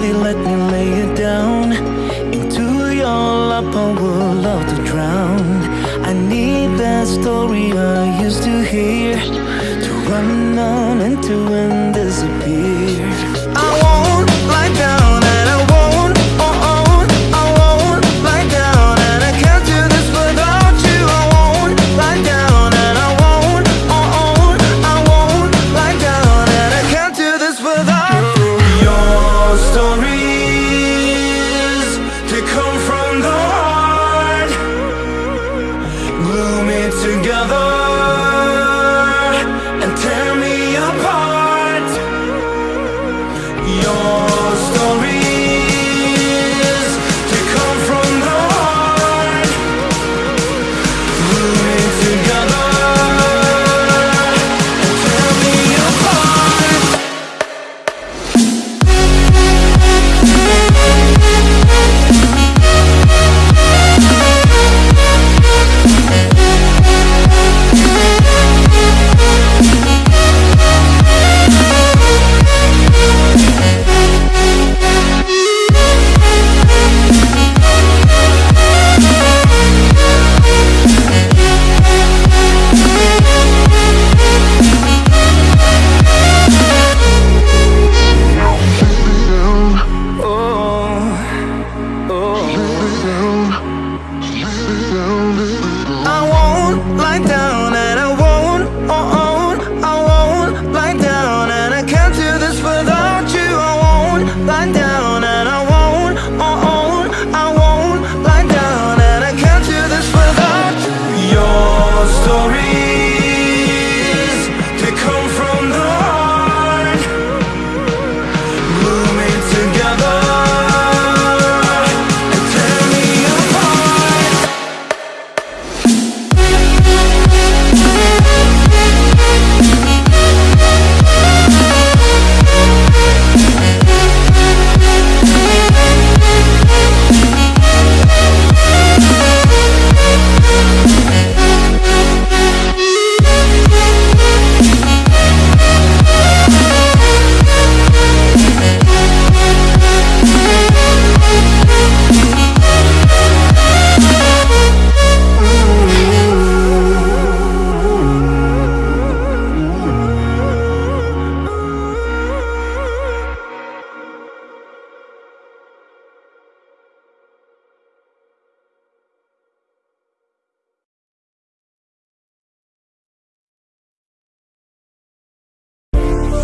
they let me lay it down Into your lap. I would love to drown. I need that story I used to hear To run on and to and disappear.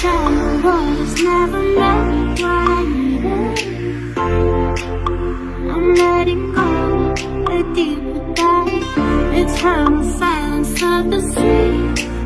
child was never meant like this. I'm letting go a deeper dive It's from the silence of the sea